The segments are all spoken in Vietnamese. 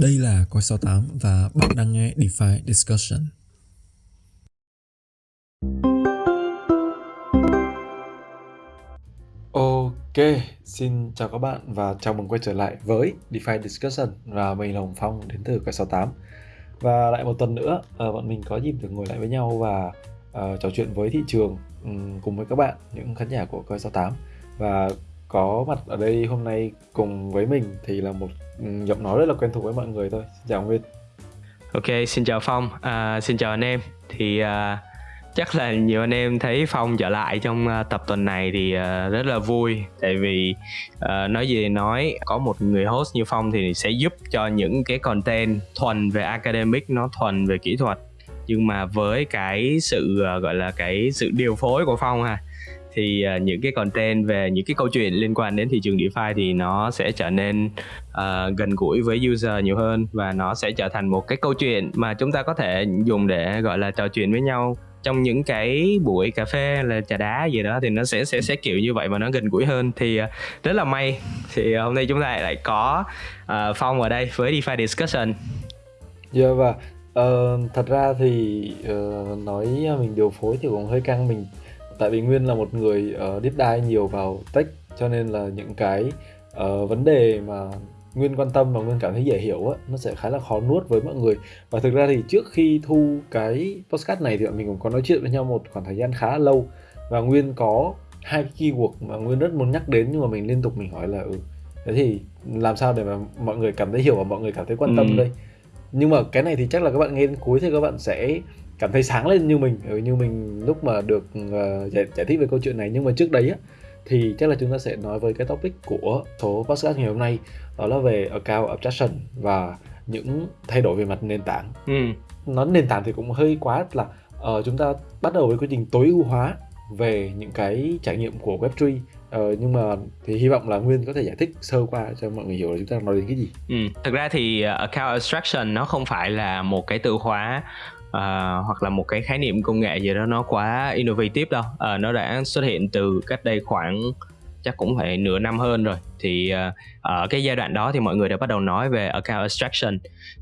Đây là Coi 68 và bạn đang nghe DeFi Discussion. Ok, xin chào các bạn và chào mừng quay trở lại với DeFi Discussion và mình là Hồng Phong đến từ Coi 68. Và lại một tuần nữa, ờ, bọn mình có dịp được ngồi lại với nhau và uh, trò chuyện với thị trường um, cùng với các bạn, những khán giả của Coi 68. Và có mặt ở đây hôm nay cùng với mình thì là một ừ, giọng nói rất là quen thuộc với mọi người thôi. Xin chào nguyên. Ok xin chào phong. À, xin chào anh em. Thì à, chắc là nhiều anh em thấy phong trở lại trong à, tập tuần này thì uh, rất là vui. Tại vì uh, nói gì nói có một người host như phong thì sẽ giúp cho những cái content thuần về academic nó thuần về kỹ thuật. Nhưng mà với cái sự uh, gọi là cái sự điều phối của phong ha thì uh, những cái content về những cái câu chuyện liên quan đến thị trường DeFi thì nó sẽ trở nên uh, gần gũi với user nhiều hơn và nó sẽ trở thành một cái câu chuyện mà chúng ta có thể dùng để gọi là trò chuyện với nhau. Trong những cái buổi cà phê là trà đá gì đó thì nó sẽ sẽ sẽ kiểu như vậy mà nó gần gũi hơn. Thì uh, rất là may thì hôm nay chúng ta lại có uh, phong ở đây với DeFi discussion. Dạ yeah, và uh, thật ra thì uh, nói mình điều phối thì cũng hơi căng mình tại vì Nguyên là một người uh, deep dive nhiều vào tech cho nên là những cái uh, vấn đề mà Nguyên quan tâm và Nguyên cảm thấy dễ hiểu á, nó sẽ khá là khó nuốt với mọi người. Và thực ra thì trước khi thu cái podcast này thì bọn mình cũng có nói chuyện với nhau một khoảng thời gian khá là lâu. Và Nguyên có hai cái keyword mà Nguyên rất muốn nhắc đến nhưng mà mình liên tục mình hỏi là ừ thế thì làm sao để mà mọi người cảm thấy hiểu và mọi người cảm thấy quan tâm ừ. đây? Nhưng mà cái này thì chắc là các bạn nghe đến cuối thì các bạn sẽ cảm thấy sáng lên như mình ừ, như mình lúc mà được uh, giải, giải thích về câu chuyện này nhưng mà trước đấy á thì chắc là chúng ta sẽ nói với cái topic của số podcast ngày hôm nay đó là về account abstraction và những thay đổi về mặt nền tảng ừ. nói nền tảng thì cũng hơi quá là uh, chúng ta bắt đầu với quy trình tối ưu hóa về những cái trải nghiệm của Web3 Ờ, nhưng mà thì hy vọng là Nguyên có thể giải thích sơ qua cho mọi người hiểu là chúng ta nói đến cái gì. Ừ, thực ra thì uh, account abstraction nó không phải là một cái từ khóa à, hoặc là một cái khái niệm công nghệ gì đó nó quá innovative đâu. À, nó đã xuất hiện từ cách đây khoảng chắc cũng phải nửa năm hơn rồi. Thì uh, ở cái giai đoạn đó thì mọi người đã bắt đầu nói về account abstraction.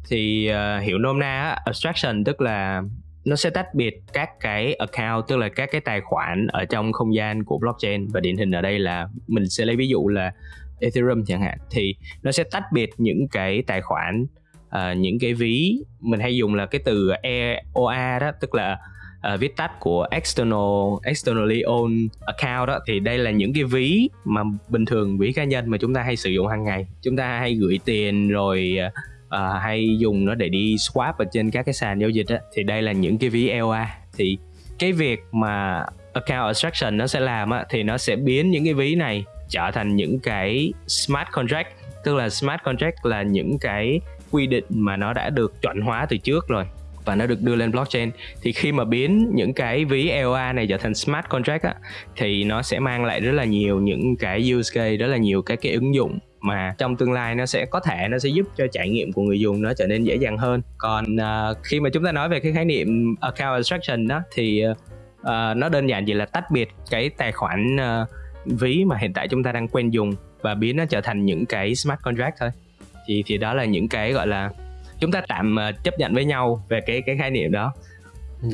Thì uh, hiểu nôm na abstraction tức là nó sẽ tách biệt các cái account tức là các cái tài khoản ở trong không gian của blockchain. Và điển hình ở đây là mình sẽ lấy ví dụ là Ethereum chẳng hạn. Thì nó sẽ tách biệt những cái tài khoản uh, những cái ví mình hay dùng là cái từ EOA đó tức là uh, viết tắt của external externally owned account đó. Thì đây là những cái ví mà bình thường ví cá nhân mà chúng ta hay sử dụng hàng ngày. Chúng ta hay gửi tiền rồi uh, hay dùng nó để đi swap ở trên các cái sàn giao dịch đó. thì đây là những cái ví EOA thì cái việc mà account abstraction nó sẽ làm á, thì nó sẽ biến những cái ví này trở thành những cái smart contract. Tức là smart contract là những cái quy định mà nó đã được chuẩn hóa từ trước rồi và nó được đưa lên blockchain. Thì khi mà biến những cái ví EOA này trở thành smart contract á, thì nó sẽ mang lại rất là nhiều những cái use case rất là nhiều các cái ứng dụng mà trong tương lai nó sẽ có thể nó sẽ giúp cho trải nghiệm của người dùng nó trở nên dễ dàng hơn. Còn uh, khi mà chúng ta nói về cái khái niệm account abstraction đó thì uh, nó đơn giản chỉ là tách biệt cái tài khoản uh, ví mà hiện tại chúng ta đang quen dùng và biến nó trở thành những cái smart contract thôi thì thì đó là những cái gọi là chúng ta tạm uh, chấp nhận với nhau về cái cái khái niệm đó.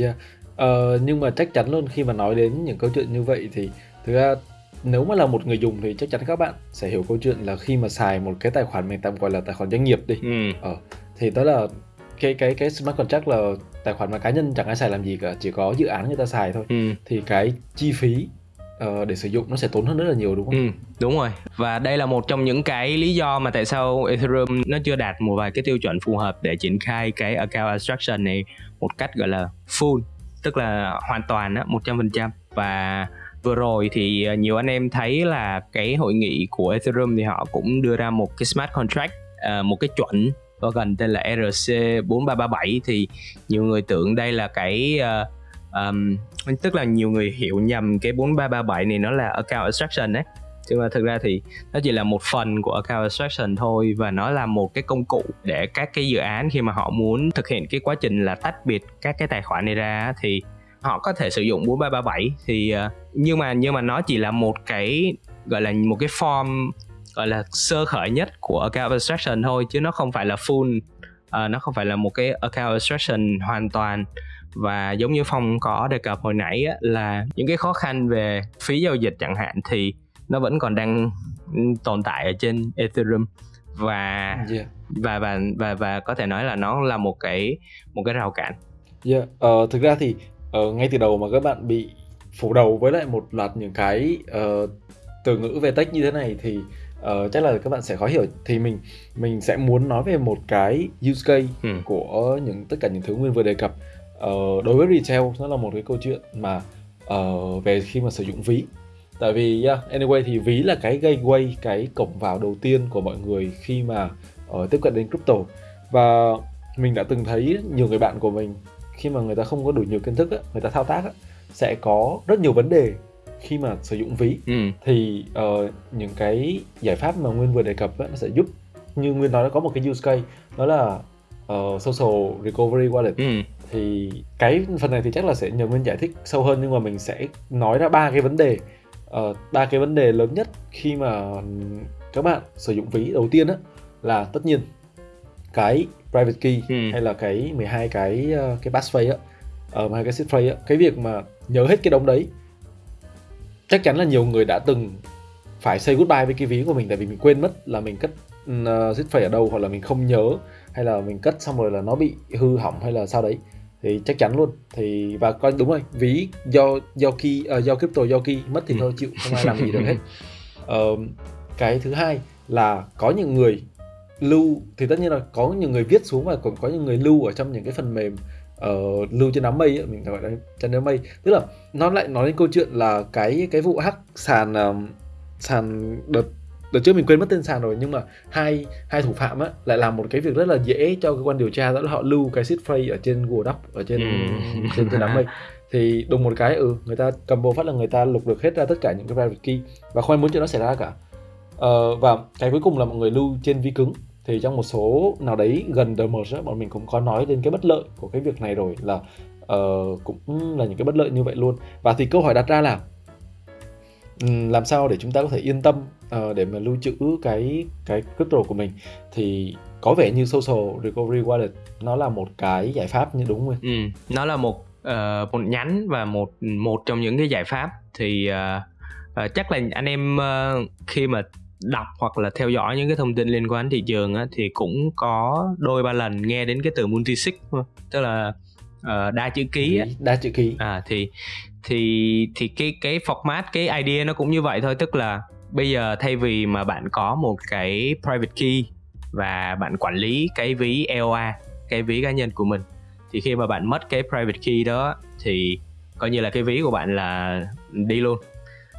Yeah. Ờ, nhưng mà chắc chắn luôn khi mà nói đến những câu chuyện như vậy thì thực ra nếu mà là một người dùng thì chắc chắn các bạn sẽ hiểu câu chuyện là khi mà xài một cái tài khoản mình tạm gọi là tài khoản doanh nghiệp đi. Ừ. Ờ, thì đó là cái cái cái smart contract là tài khoản mà cá nhân chẳng ai xài làm gì cả, chỉ có dự án người ta xài thôi. Ừ. Thì cái chi phí uh, để sử dụng nó sẽ tốn hơn rất là nhiều đúng không? Ừ, đúng rồi. Và đây là một trong những cái lý do mà tại sao Ethereum nó chưa đạt một vài cái tiêu chuẩn phù hợp để triển khai cái account abstraction này một cách gọi là full, tức là hoàn toàn á, 100% và vừa rồi thì ờ, nhiều anh em thấy là cái hội nghị của Ethereum thì họ cũng đưa ra một cái smart contract ờ, một cái chuẩn có gần tên là ERC 4337 thì nhiều người tưởng đây là cái uh, um, tức là nhiều người hiểu nhầm cái 4337 này nó là account abstraction đấy nhưng mà thực ra thì nó chỉ là một phần của account abstraction thôi và nó là một cái công cụ để các cái dự án khi mà họ muốn thực hiện cái quá trình là tách biệt các cái tài khoản này ra thì họ có thể sử dụng 4337 thì ờ, nhưng mà nhưng mà nó chỉ là một cái gọi là một cái form gọi là sơ khởi nhất của account abstraction thôi chứ nó không phải là full uh, nó không phải là một cái account abstraction hoàn toàn và giống như phong có đề cập hồi nãy á, là những cái khó khăn về phí giao dịch chẳng hạn thì nó vẫn còn đang tồn tại ở trên ethereum và yeah. và và và và có thể nói là nó là một cái một cái rào cản. Yeah, uh, thực ra thì uh, ngay từ đầu mà các bạn bị phủ đầu với lại một loạt những cái uh, từ ngữ về tech như thế này thì uh, chắc là các bạn sẽ khó hiểu thì mình mình sẽ muốn nói về một cái use case ừ. của những tất cả những thứ nguyên vừa đề cập uh, đối với retail nó là một cái câu chuyện mà uh, về khi mà sử dụng ví tại vì yeah, anyway thì ví là cái gateway cái cổng vào đầu tiên của mọi người khi mà uh, tiếp cận đến crypto và mình đã từng thấy nhiều người bạn của mình khi mà người ta không có đủ nhiều kiến thức á, người ta thao tác á, sẽ có rất nhiều vấn đề khi mà sử dụng ví ừ. thì uh, những cái giải pháp mà nguyên vừa đề cập á, nó sẽ giúp như nguyên nói nó có một cái use case đó là uh, social recovery wallet ừ. Thì cái phần này thì chắc là sẽ nhờ nguyên giải thích sâu hơn nhưng mà mình sẽ nói ra ba cái vấn đề. Ờ, ba uh, cái vấn đề lớn nhất khi mà các bạn sử dụng ví đầu tiên á là tất nhiên cái private key ừ. hay là cái 12 cái uh, cái passphrase á uh, hai cái seed phrase á. Cái việc mà nhớ hết cái đống đấy chắc chắn là nhiều người đã từng phải say goodbye với cái ví của mình tại vì mình quên mất là mình cất uh, seed phrase ở đâu hoặc là mình không nhớ hay là mình cất xong rồi là nó bị hư hỏng hay là sao đấy thì chắc chắn luôn. Thì và coi đúng rồi ví do do key uh, do crypto do key mất thì ừ. thôi chịu không ai làm gì được hết. Uh, cái thứ hai là có những người lưu thì tất nhiên là có những người viết xuống và còn có những người lưu ở trong những cái phần mềm uh, lưu trên đám mây ấy, mình gọi là trên đám mây. Tức là nó lại nói đến câu chuyện là cái cái vụ hack sàn uh, sàn đợt đợt trước mình quên mất tên sàn rồi nhưng mà hai hai thủ phạm á lại làm một cái việc rất là dễ cho cơ quan điều tra đó là họ lưu cái seed phrase ở trên Google Doc ở trên ừ. trên trên đám mây. Thì đùng một cái ừ người ta cầm bộ phát là người ta lục được hết ra tất cả những cái private key và không ai muốn chuyện nó xảy ra cả. Uh, và cái cuối cùng là mọi người lưu trên vi cứng. Thì trong một số nào đấy gần The Merge bọn mình cũng có nói đến cái bất lợi của cái việc này rồi là uh, cũng là những cái bất lợi như vậy luôn. Và thì câu hỏi đặt ra là làm sao để chúng ta có thể yên tâm uh, để mà lưu trữ cái cái crypto của mình thì có vẻ như social recovery wallet nó là một cái giải pháp như đúng không? Ừ, nó là một uh, một nhánh và một một trong những cái giải pháp thì uh, uh, chắc là anh em uh, khi mà đọc hoặc là theo dõi những cái thông tin liên quan đến thị trường á, thì cũng có đôi ba lần nghe đến cái từ multisig tức là uh, đa chữ ký á. đa chữ ký à thì thì thì cái cái format cái idea nó cũng như vậy thôi. Tức là bây giờ thay vì mà bạn có một cái private key và bạn quản lý cái ví EOA cái ví cá nhân của mình thì khi mà bạn mất cái private key đó thì coi như là cái ví của bạn là đi luôn.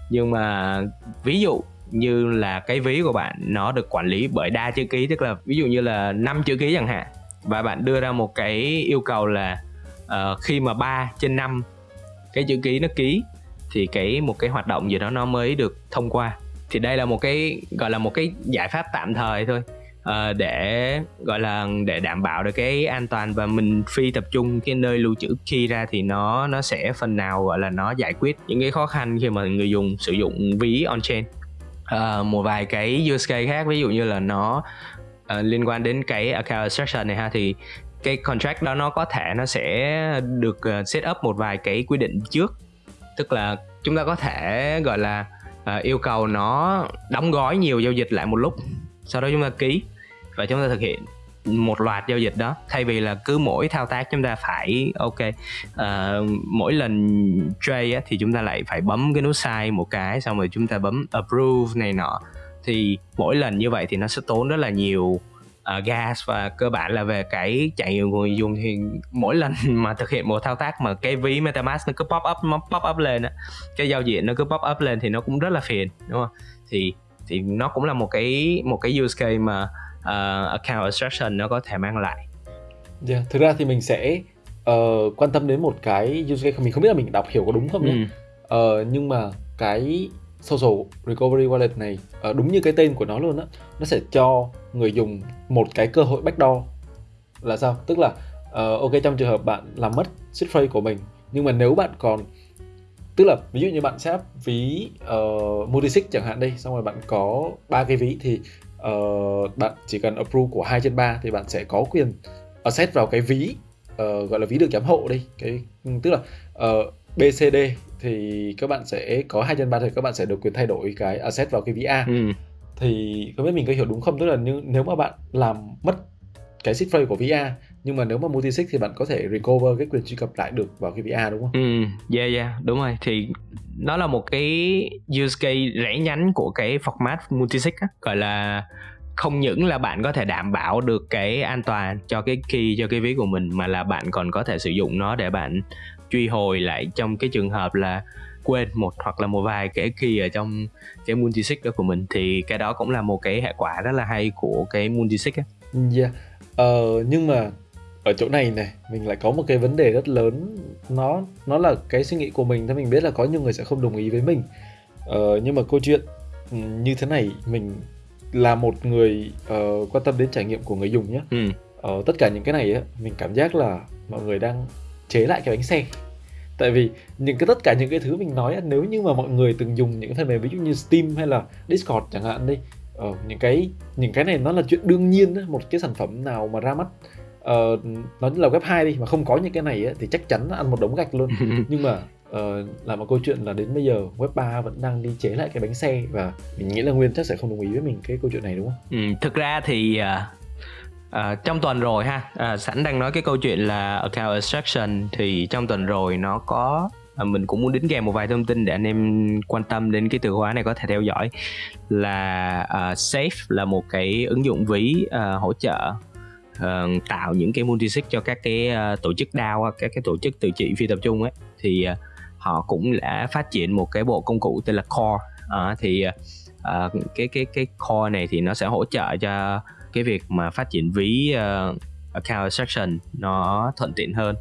Nhưng mà ví dụ như là cái ví của bạn nó được quản lý bởi đa chữ ký tức là ví dụ như là năm chữ ký chẳng hạn và bạn đưa ra một cái yêu cầu là uh, khi mà 3 trên 5 cái chữ ký nó ký thì cái một cái hoạt động gì đó nó mới được thông qua. Thì đây là một cái gọi là một cái giải pháp tạm thời thôi uh, để gọi là để đảm bảo được cái an toàn và mình phi tập trung cái nơi lưu trữ khi ra thì nó nó sẽ phần nào gọi là nó giải quyết những cái khó khăn khi mà người dùng sử dụng ví on chain. Uh, một vài cái use case khác ví dụ như là nó uh, liên quan đến cái account abstraction này ha thì cái contract đó nó có thể nó sẽ được ờ, set up một vài cái quy định trước. Tức là chúng ta có thể gọi là uh, yêu cầu nó đóng gói nhiều giao dịch lại một lúc sau đó chúng ta ký và chúng ta thực hiện một loạt giao dịch đó. Thay vì là cứ mỗi thao tác chúng ta phải ok uh, mỗi lần trade á, thì chúng ta lại phải bấm cái nút sai một cái xong rồi chúng ta bấm approve này nọ. Thì mỗi lần như vậy thì nó sẽ tốn rất là nhiều uh, gas và cơ bản là về cái trải nghiệm của người dùng thì mỗi lần mà thực hiện một thao tác mà cái ví MetaMask nó cứ pop up nó pop up lên á cái giao diện nó cứ pop up lên thì nó cũng rất là phiền đúng không thì thì nó cũng là một cái một cái use case mà uh, account abstraction nó có thể mang lại. Yeah, dạ, thực ra thì mình sẽ uh, quan tâm đến một cái use case mình không biết là mình đọc hiểu có đúng không nhé. Ừ. Uh, nhưng mà cái social recovery wallet này uh, đúng như cái tên của nó luôn á, nó sẽ cho người dùng một cái cơ hội backdoor là sao? Tức là uh, ok trong trường hợp bạn làm mất seed phrase của mình nhưng mà nếu bạn còn tức là ví dụ như bạn sẽ ví uh, multisig chẳng hạn đây xong rồi bạn có ba cái ví thì uh, bạn chỉ cần approve của 2 trên 3 thì bạn sẽ có quyền asset vào cái ví uh, gọi là ví được giám hộ đi cái tức là uh, BCD thì các bạn sẽ có hai trên ba thì các bạn sẽ được quyền thay đổi cái asset vào cái ví A ừ thì không biết mình có hiểu đúng không tức là nếu, nếu mà bạn làm mất cái seed phrase của VR A nhưng mà nếu mà multi sig thì bạn có thể recover cái quyền truy cập lại được vào cái VR đúng không? Ừ, yeah yeah, đúng rồi. Thì nó là một cái use case rẽ nhánh của cái format multisig á, gọi là không những là bạn có thể đảm bảo được cái an toàn cho cái key cho cái ví của mình mà là bạn còn có thể sử dụng nó để bạn truy hồi lại trong cái trường hợp là quên một hoặc là một vài cái key ở trong cái multisig đó của mình thì cái đó cũng là một cái hệ quả rất là hay của cái multisig á. Yeah. Ờ, nhưng mà ở chỗ này này mình lại có một cái vấn đề rất lớn nó nó là cái suy nghĩ của mình thì mình biết là có nhiều người sẽ không đồng ý với mình ờ, nhưng mà câu chuyện ừ, như thế này mình là một người uh, quan tâm đến trải nghiệm của người dùng nhé ừ. uh, tất cả những cái này á mình cảm giác là mọi người đang chế lại cái bánh xe tại vì những cái tất cả những cái thứ mình nói nếu như mà mọi người từng dùng những cái phần mềm ví dụ như Steam hay là Discord chẳng hạn đi uh, những cái những cái này nó là chuyện đương nhiên một cái sản phẩm nào mà ra mắt uh, nó là web 2 đi mà không có những cái này ấy, thì chắc chắn ăn một đống gạch luôn nhưng mà uh, là một câu chuyện là đến bây giờ web 3 vẫn đang đi chế lại cái bánh xe và mình nghĩ là nguyên chắc sẽ không đồng ý với mình cái câu chuyện này đúng không? Ừ, thực ra thì uh, À, trong tuần rồi ha. À, sẵn đang nói cái câu chuyện là account extraction thì trong tuần rồi nó có À, mình cũng muốn đính kèm một vài thông tin để anh em quan tâm đến cái từ khóa này có thể theo dõi. Là à, Safe là một cái ứng dụng ví à, hỗ trợ à, tạo những cái multisig cho các cái à, tổ chức DAO các cái tổ chức tự trị phi tập trung ấy. Thì à, họ cũng đã phát triển một cái bộ công cụ tên là Core. À, thì à, cái cái cái Core này thì nó sẽ hỗ trợ cho cái việc mà phát triển ví uh, account extraction nó thuận tiện hơn.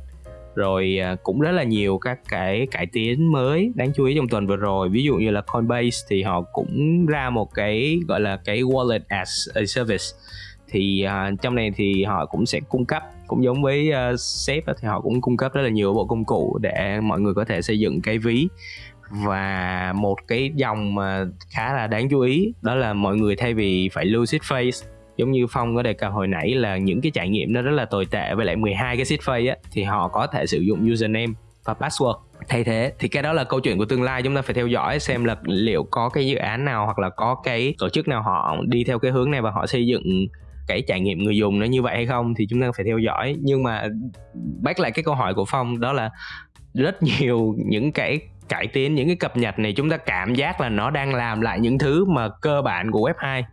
Rồi ờ, cũng rất là nhiều các cái cải tiến mới đáng chú ý trong tuần vừa rồi. Ví dụ như là Coinbase thì họ cũng ra một cái gọi là cái wallet as a service. Thì uh, trong này thì họ cũng sẽ cung cấp cũng giống với uh, sếp thì họ cũng cung cấp rất là nhiều bộ công cụ để mọi người có thể xây dựng cái ví. Và một cái dòng mà khá là đáng chú ý đó là mọi người thay vì phải lưu seed phrase giống như phong có đề cập hồi nãy là những cái trải nghiệm nó rất là tồi tệ với lại 12 cái seed phrase á, thì họ có thể sử dụng username và password. Thay thế, thì cái đó là câu chuyện của tương lai, chúng ta phải theo dõi xem là liệu có cái dự án nào hoặc là có cái tổ chức nào họ đi theo cái hướng này và họ xây dựng cái trải nghiệm người dùng nó như vậy hay không thì chúng ta phải theo dõi. Nhưng mà bác lại cái câu hỏi của phong đó là rất nhiều những cái cải tiến, những cái cập nhật này chúng ta cảm giác là nó đang làm lại những thứ mà cơ bản của web 2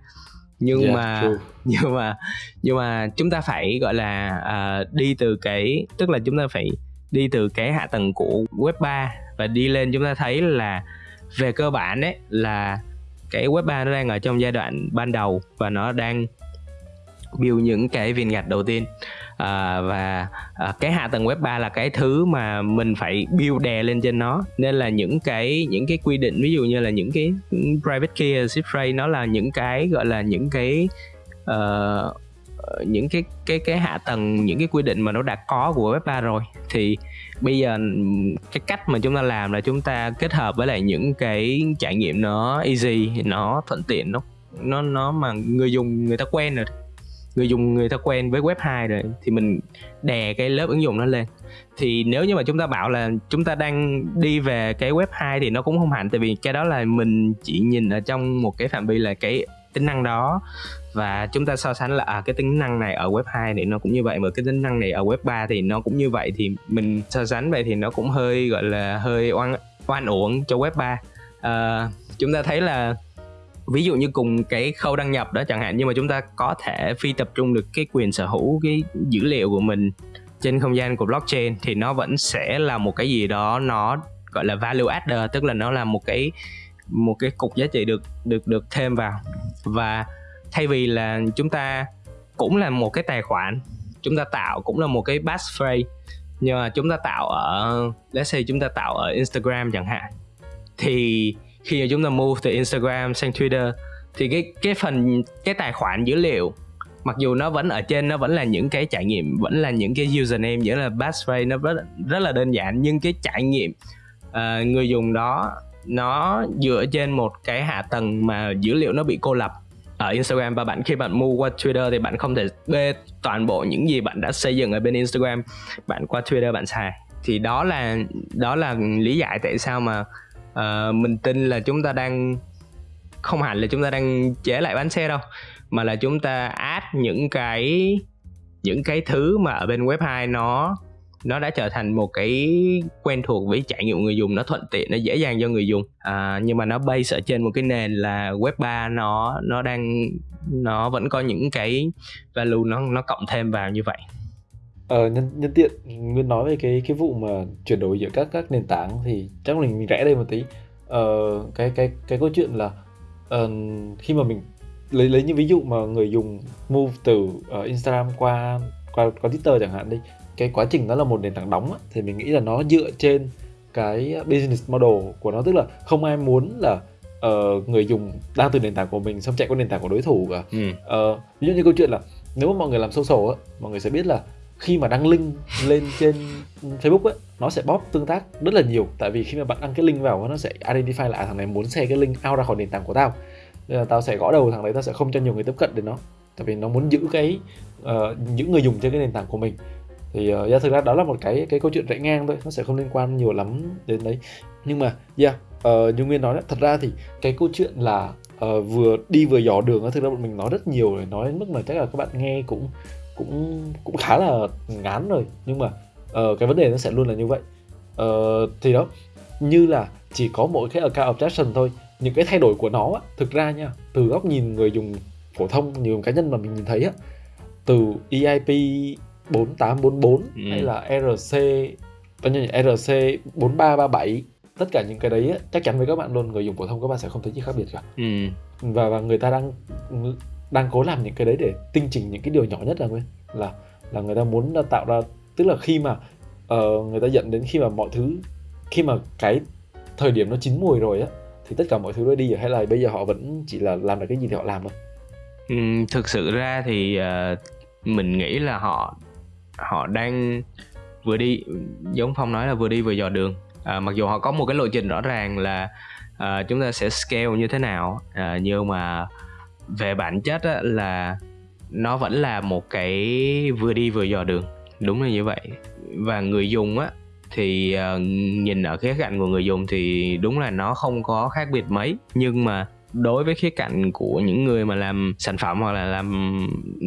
nhưng yeah, mà true. nhưng mà nhưng mà chúng ta phải gọi là uh, đi từ cái tức là chúng ta phải đi từ cái hạ tầng của web 3 và đi lên chúng ta thấy là về cơ bản ấy là cái web 3 nó đang ở trong giai đoạn ban đầu và nó đang build những cái viên gạch đầu tiên à, và à, cái hạ tầng web 3 là cái thứ mà mình phải build đè lên trên nó. Nên là những cái những cái quy định ví dụ như là những cái private key zip phrase nó là những cái gọi là những cái uh, những cái cái cái hạ tầng những cái quy định mà nó đã có của web 3 rồi. Thì bây giờ cái cách mà chúng ta làm là chúng ta kết hợp với lại những cái trải nghiệm nó easy nó thuận tiện nó nó nó mà người dùng người ta quen rồi người dùng người ta quen với web 2 rồi thì mình đè cái lớp ứng dụng nó lên. Thì nếu như mà chúng ta bảo là chúng ta đang đi về cái web 2 thì nó cũng không hẳn tại vì cái đó là mình chỉ nhìn ở trong một cái phạm vi là cái tính năng đó. Và chúng ta so sánh là à cái tính năng này ở web 2 thì nó cũng như vậy mà cái tính năng này ở web 3 thì nó cũng như vậy thì mình so sánh vậy thì nó cũng hơi gọi là hơi oan oan uổng cho web 3 à, ờ, chúng ta thấy là ví dụ như cùng cái khâu đăng nhập đó chẳng hạn, nhưng mà chúng ta có thể phi tập trung được cái quyền sở hữu, cái dữ liệu của mình trên không gian của blockchain thì nó vẫn sẽ là một cái gì đó nó, gọi là value adder, tức là nó là một cái một cái cục giá trị được được được thêm vào. Và thay vì là chúng ta cũng là một cái tài khoản, chúng ta tạo cũng là một cái passphrase, nhưng mà chúng ta tạo ở, let's say chúng ta tạo ở Instagram chẳng hạn, thì khi mà chúng ta move từ Instagram sang Twitter thì cái cái phần cái tài khoản dữ liệu mặc dù nó vẫn ở trên nó vẫn là những cái trải nghiệm vẫn là những cái username vẫn là passphrase nó rất rất là đơn giản nhưng cái trải nghiệm uh, người dùng đó nó dựa trên một cái hạ tầng mà dữ liệu nó bị cô lập ở Instagram. Và bạn khi bạn mua qua Twitter thì bạn không thể bê toàn bộ những gì bạn đã xây dựng ở bên Instagram. Bạn qua Twitter bạn xài. Thì đó là đó là lý giải tại sao mà uh, mình tin là chúng ta đang không hẳn là chúng ta đang chế lại bán xe đâu mà là chúng ta add những cái những cái thứ mà ở bên web 2 nó nó đã trở thành một cái quen thuộc với trải nghiệm người dùng nó thuận tiện nó dễ dàng cho người dùng. À, nhưng mà nó base ở trên một cái nền là web 3 nó nó đang nó vẫn có những cái value nó nó cộng thêm vào như vậy. Ờ, nhân nhân tiện Nguyên nói về cái cái vụ mà chuyển đổi giữa các các nền tảng thì chắc mình mình rẽ đây một tí. Ờ, cái cái cái câu chuyện là ờ, khi mà mình lấy lấy những ví dụ mà người dùng move từ uh, Instagram qua qua qua Twitter chẳng hạn đi, cái quá trình đó là một nền tảng đóng á, thì mình nghĩ là nó dựa trên cái business model của nó tức là không ai muốn là uh, người dùng đang từ nền tảng của mình xong chạy qua nền tảng của đối thủ cả. ừ. Ờ, ví dụ như câu chuyện là nếu mà mọi người làm social á, mọi người sẽ biết là khi mà đăng link lên trên Facebook ấy nó sẽ bóp tương tác rất là nhiều. Tại vì khi mà bạn đăng cái link vào nó sẽ identify lại thằng này muốn share cái link out ra khỏi nền tảng của tao. Nên là tao sẽ gõ đầu thằng đấy tao sẽ không cho nhiều người tiếp cận đến nó. Tại vì nó muốn giữ cái uh, những người dùng trên cái nền tảng của mình. Thì uh, yeah, thực ra đó là một cái cái câu chuyện rẽ ngang thôi nó sẽ không liên quan nhiều lắm đến đấy. Nhưng mà yeah ờ, uh, như nguyên nói đấy, thật ra thì cái câu chuyện là uh, vừa đi vừa dò đường thực ra bọn mình nói rất nhiều rồi nói đến mức mà chắc là các bạn nghe cũng cũng cũng khá là ngán rồi nhưng mà uh, cái vấn đề nó sẽ luôn là như vậy uh, thì đó như là chỉ có mỗi cái account objection thôi những cái thay đổi của nó á, thực ra nha từ góc nhìn người dùng phổ thông nhiều cá nhân mà mình nhìn thấy á từ EIP 4844 ừ. hay là RC bao nhiêu RC 4337 tất cả những cái đấy á, chắc chắn với các bạn luôn người dùng phổ thông các bạn sẽ không thấy gì khác biệt cả ừ. và và người ta đang đang cố làm những cái đấy để tinh chỉnh những cái điều nhỏ nhất là nguyên là là người ta muốn tạo ra tức là khi mà uh, người ta dẫn đến khi mà mọi thứ khi mà cái thời điểm nó chín mùi rồi á thì tất cả mọi thứ nó đi rồi hay là bây giờ họ vẫn chỉ là làm được cái gì thì họ làm thôi? Ừ, thực sự ra thì uh, mình nghĩ là họ họ đang vừa đi giống phong nói là vừa đi vừa dò đường. À, mặc dù họ có một cái lộ trình rõ ràng là uh, chúng ta sẽ scale như thế nào uh, nhưng mà về bản chất á, là nó vẫn là một cái vừa đi vừa dò đường. Đúng là như vậy. Và người dùng á thì uh, nhìn ở khía cạnh của người dùng thì đúng là nó không có khác biệt mấy. Nhưng mà đối với khía cạnh của những người mà làm sản phẩm hoặc là làm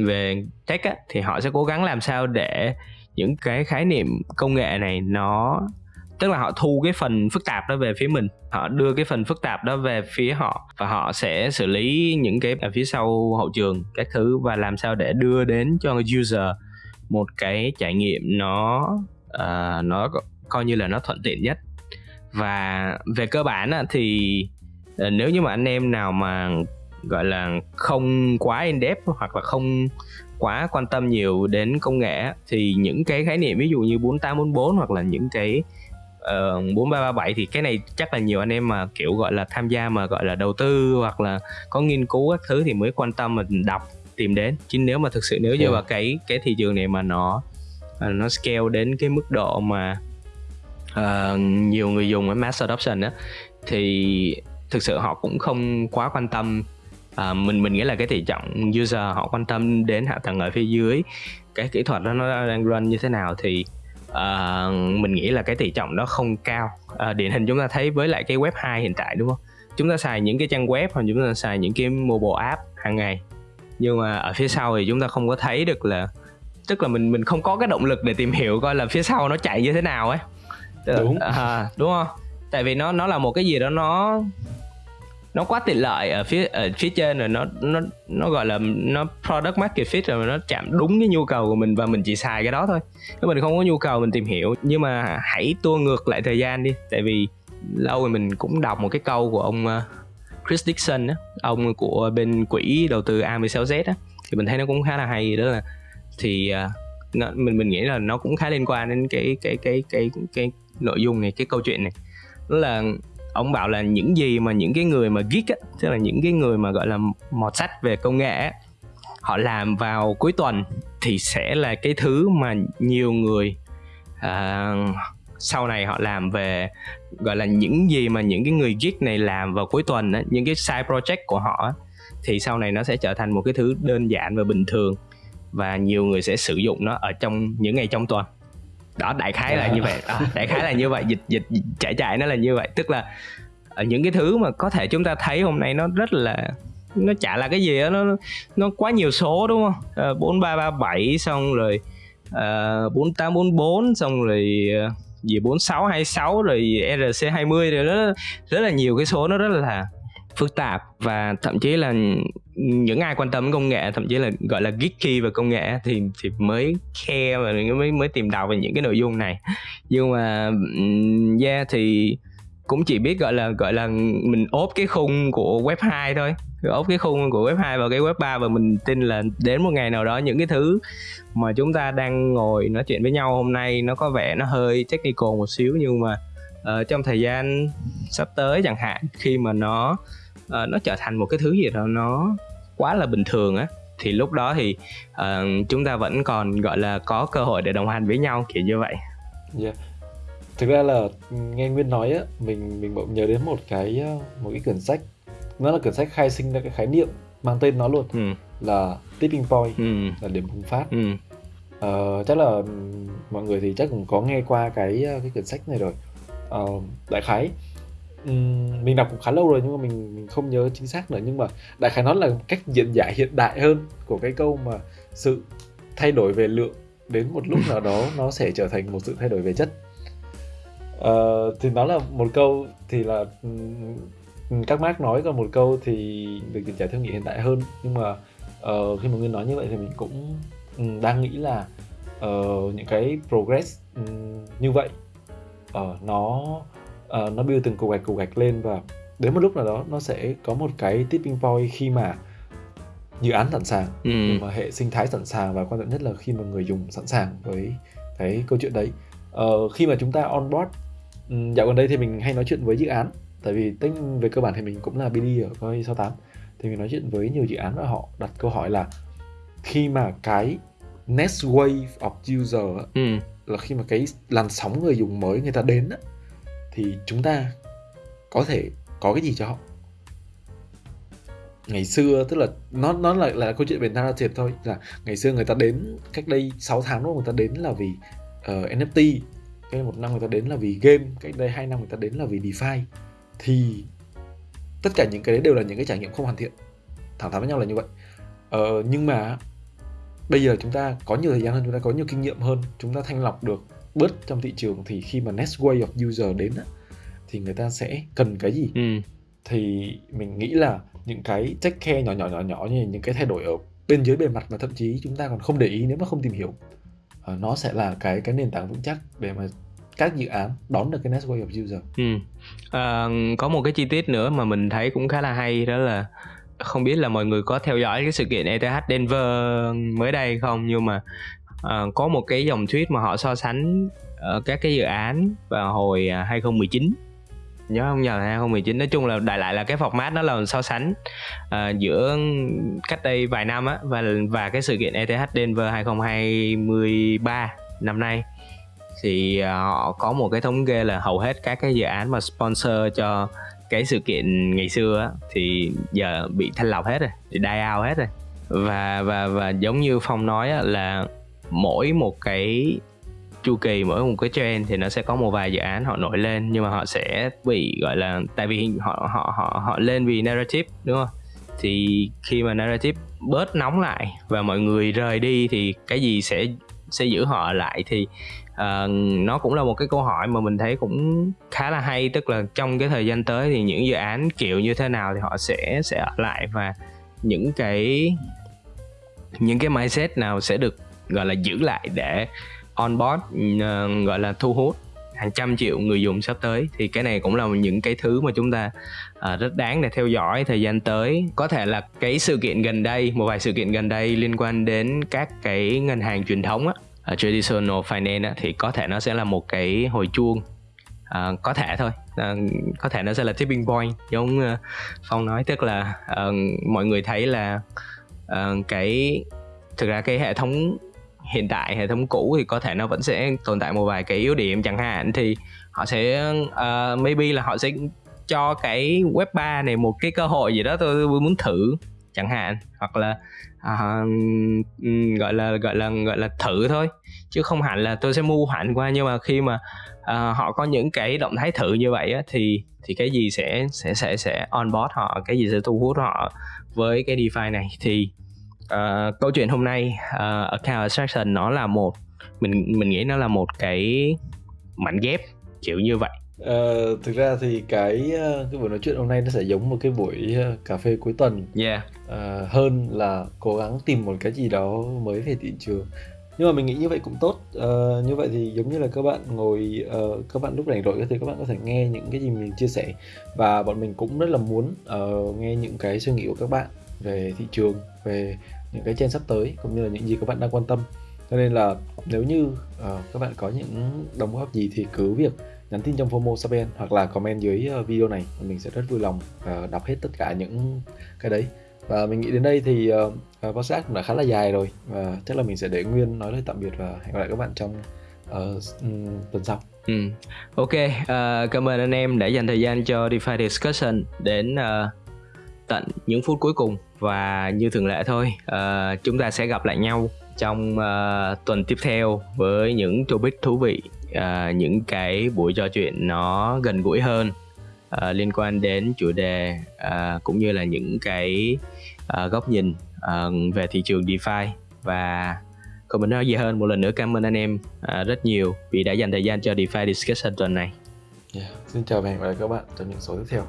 về tech á, thì họ sẽ cố gắng làm sao để những cái khái niệm công nghệ này nó tức là họ thu cái phần phức tạp đó về phía mình. Họ đưa cái phần phức tạp đó về phía họ và họ sẽ xử lý những cái ở phía sau hậu trường các thứ và làm sao để đưa đến cho người user một cái trải nghiệm nó uh, nó coi như là nó thuận tiện nhất. Và về cơ bản thì ờ, nếu như mà anh em nào mà gọi là không quá in depth hoặc là không quá quan tâm nhiều đến công nghệ thì những cái khái niệm ví dụ như 4844 hoặc là những cái uh, 4337 thì cái này chắc là nhiều anh em mà kiểu gọi là tham gia mà gọi là đầu tư hoặc là có nghiên cứu các thứ thì mới quan tâm mà đọc tìm đến. Chứ nếu mà thực sự nếu như vào cái cái thị trường này mà nó ờ, nó scale đến cái mức độ mà uh, nhiều người dùng ở mass adoption á thì thực sự họ cũng không quá quan tâm. À, mình mình nghĩ là cái tỷ trọng user họ quan tâm đến hạ tầng ở phía dưới cái kỹ thuật đó nó đang run như thế nào thì uh, mình nghĩ là cái tỷ trọng đó không cao. Uh, điển hình chúng ta thấy với lại cái web 2 hiện tại đúng không? Chúng ta xài những cái trang web hoặc chúng ta xài những cái mobile app hàng ngày. Nhưng mà ở phía sau thì chúng ta không có thấy được là tức là mình mình không có cái động lực để tìm hiểu coi là phía sau nó chạy như thế nào ấy. Đúng. à, đúng không? Tại vì nó nó là một cái gì đó nó nó quá tiện lợi ở phía ở phía trên rồi nó nó nó gọi là nó product market fit rồi nó chạm đúng cái nhu cầu của mình và mình chỉ xài cái đó thôi. Nếu mình không có nhu cầu mình tìm hiểu nhưng mà hãy tua ngược lại thời gian đi. Tại vì lâu rồi mình cũng đọc một cái câu của ông ờ, Chris Dixon á ông của bên quỹ đầu tư A16Z á thì mình thấy nó cũng khá là hay. Đó là thì ờ, nó, mình mình nghĩ là nó cũng khá liên quan đến cái cái cái cái cái, cái nội dung này cái câu chuyện này. Đó là ông bảo là những gì mà những cái người mà geek á tức là những cái người mà gọi là mọt sách về công nghệ á, họ làm vào cuối tuần thì sẽ là cái thứ mà nhiều người uh, sau này họ làm về gọi là những gì mà những cái người geek này làm vào cuối tuần á, những cái side project của họ á, thì sau này nó sẽ trở thành một cái thứ đơn giản và bình thường và nhiều người sẽ sử dụng nó ở trong những ngày trong tuần đó đại khái là như vậy. À, đại khái là như vậy. Dịch dịch chạy chạy nó là như vậy. Tức là ở những cái thứ mà có thể chúng ta thấy hôm nay nó rất là nó chả là cái gì đó nó nó quá nhiều số đúng không? Bốn ba ba bảy xong rồi ờ, bốn tám bốn bốn xong rồi gì bốn sáu hai sáu rồi rc 20 rồi đó rất là nhiều cái số nó rất là phức tạp và thậm chí là những ai quan tâm đến công nghệ thậm chí là gọi là geeky về công nghệ thì thì mới khe và mới mới tìm đọc về những cái nội dung này. Nhưng mà yeah thì cũng chỉ biết gọi là gọi là mình ốp cái khung của web 2 thôi. Ốp cái khung của web 2 vào cái web 3 và mình tin là đến một ngày nào đó những cái thứ mà chúng ta đang ngồi nói chuyện với nhau hôm nay nó có vẻ nó hơi technical một xíu nhưng mà uh, trong thời gian sắp tới chẳng hạn khi mà nó uh, nó trở thành một cái thứ gì đó nó quá là bình thường á thì lúc đó thì uh, chúng ta vẫn còn gọi là có cơ hội để đồng hành với nhau kiểu như vậy. Yeah thực ra là nghe nguyên nói á mình mình bỗng nhớ đến một cái một cái quyển sách nó là quyển sách khai sinh ra cái khái niệm mang tên nó luôn ừ. là tipping point ừ. là điểm bùng phát ừ. uh, chắc là mọi người thì chắc cũng có nghe qua cái cái quyển sách này rồi uh, đại khái mình đọc cũng khá lâu rồi nhưng mà mình mình không nhớ chính xác nữa. Nhưng mà đại khái nó là cách diễn giải hiện đại hơn của cái câu mà sự thay đổi về lượng đến một lúc nào đó nó sẽ trở thành một sự thay đổi về chất. Uh, thì nó là một câu thì là um, các Mark nói còn một câu thì được diễn giải theo nghĩa hiện đại hơn. Nhưng mà uh, khi mà nguyên nói như vậy thì mình cũng um, đang nghĩ là uh, những cái progress um, như vậy uh, nó uh, nó build từng cục gạch cục gạch lên và đến một lúc nào đó nó sẽ có một cái tipping point khi mà dự án sẵn sàng ừ. mà hệ sinh thái sẵn sàng và quan trọng nhất là khi mà người dùng sẵn sàng với cái câu chuyện đấy uh, khi mà chúng ta onboard Ừ, dạo gần đây thì mình hay nói chuyện với dự án tại vì tính về cơ bản thì mình cũng là BD ở coi 68 thì mình nói chuyện với nhiều dự án và họ đặt câu hỏi là khi mà cái next wave of user ừ. là khi mà cái làn sóng người dùng mới người ta đến á, thì chúng ta có thể có cái gì cho họ? Ngày xưa tức là nó nó là là câu chuyện về narrative thôi. Là ngày xưa người ta đến cách đây 6 tháng đó người ta đến là vì ờ, uh, NFT cái một năm người ta đến là vì game. Cách đây hai năm người ta đến là vì DeFi. Thì tất cả những cái đấy đều là những cái trải nghiệm không hoàn thiện. Thẳng thắn với nhau là như vậy. Ờ, nhưng mà bây giờ chúng ta có nhiều thời gian hơn chúng ta có nhiều kinh nghiệm hơn chúng ta thanh lọc được bớt trong thị trường thì khi mà next way of user đến á, thì người ta sẽ cần cái gì ừ. thì mình nghĩ là những cái take care nhỏ nhỏ nhỏ nhỏ như những cái thay đổi ở bên dưới bề mặt mà thậm chí chúng ta còn không để ý nếu mà không tìm hiểu uh, nó sẽ là cái cái nền tảng vững chắc để mà các dự án đón được cái next wave of user. Ừ. À, có một cái chi tiết nữa mà mình thấy cũng khá là hay đó là không biết là mọi người có theo dõi cái sự kiện ETH Denver mới đây không nhưng mà uh, có một cái dòng tweet mà họ so sánh uh, các cái dự án vào hồi à, 2019 nhớ không? Nhờ 2019 nói chung là đại lại là cái format nó là so sánh uh, giữa cách đây vài năm á và và cái sự kiện ETH Denver 2023 năm nay. Thì uh, họ có một cái thống kê là hầu hết các cái dự án mà sponsor cho cái sự kiện ngày xưa á, thì giờ bị thanh lọc hết rồi bị die out hết rồi. Và và và giống như phong nói á, là mỗi một cái chu kỳ mỗi một cái trend thì nó sẽ có một vài dự án họ nổi lên nhưng mà họ sẽ bị gọi là tại vì họ họ họ họ lên vì narrative đúng không? Thì khi mà narrative bớt nóng lại và mọi người rời đi thì cái gì sẽ sẽ giữ họ lại thì uh, nó cũng là một cái câu hỏi mà mình thấy cũng khá là hay. Tức là trong cái thời gian tới thì những dự án kiểu như thế nào thì họ sẽ sẽ ở lại và những cái những cái mindset nào sẽ được gọi là giữ lại để onboard uh, gọi là thu hút hàng trăm triệu người dùng sắp tới. Thì cái này cũng là những cái thứ mà chúng ta uh, rất đáng để theo dõi thời gian tới. Có thể là cái sự kiện gần đây một vài sự kiện gần đây liên quan đến các cái ngân hàng truyền thống á uh, traditional finance á, thì có thể nó sẽ là một cái hồi chuông. Uh, có thể thôi. Uh, có thể nó sẽ là tipping point giống uh, phong nói. Tức là uh, mọi người thấy là uh, cái thực ra cái hệ thống hiện tại hệ thống cũ thì có thể nó vẫn sẽ tồn tại một vài cái yếu điểm. Chẳng hạn thì họ sẽ uh, maybe là họ sẽ cho cái web 3 này một cái cơ hội gì đó tôi muốn thử chẳng hạn. Hoặc là uh, gọi là gọi là gọi là thử thôi. Chứ không hẳn là tôi sẽ mua hẳn qua. Nhưng mà khi mà uh, họ có những cái động thái thử như vậy á, thì thì cái gì sẽ sẽ sẽ sẽ on board họ cái gì sẽ thu hút họ với cái DeFi này thì uh, câu chuyện hôm nay uh, account abstraction nó là một mình mình nghĩ nó là một cái mảnh ghép kiểu như vậy. Ờ, thực ra thì cái ờ, cái buổi nói chuyện hôm nay nó sẽ giống một cái buổi ờ, cà phê cuối tuần. Yeah. Ờ, hơn là cố gắng tìm một cái gì đó mới về thị trường. Nhưng mà mình nghĩ như vậy cũng tốt. Ờ, như vậy thì giống như là các bạn ngồi ờ, các bạn lúc rảnh rỗi thì các bạn có thể nghe những cái gì mình chia sẻ. Và bọn mình cũng rất là muốn ờ, nghe những cái suy nghĩ của các bạn về thị trường về những cái trend sắp tới cũng như là những gì các bạn đang quan tâm. Cho nên là nếu như uh, các bạn có những đóng góp gì thì cứ việc nhắn tin trong FOMO Sapiens hoặc là comment dưới ờ, video này. Mình sẽ rất vui lòng uh, đọc hết tất cả những cái đấy. Và mình nghĩ đến đây thì uh, podcast cũng đã khá là dài rồi và chắc là mình sẽ để Nguyên nói lời tạm biệt và hẹn gặp lại các bạn trong uh, tuần sau. Ừ. Ok, uh, cảm ơn anh em đã dành thời gian cho DeFi Discussion đến uh, tận những phút cuối cùng và như thường lệ thôi, uh, chúng ta sẽ gặp lại nhau trong uh, tuần tiếp theo với những topic thú vị, uh, những cái buổi trò chuyện nó gần gũi hơn uh, liên quan đến chủ đề uh, cũng như là những cái uh, góc nhìn uh, về thị trường DeFi. Và không mình nói gì hơn một lần nữa cảm ơn anh em uh, rất nhiều vì đã dành thời gian cho DeFi Discussion tuần này. Yeah. xin chào và hẹn gặp lại các bạn trong những số tiếp theo.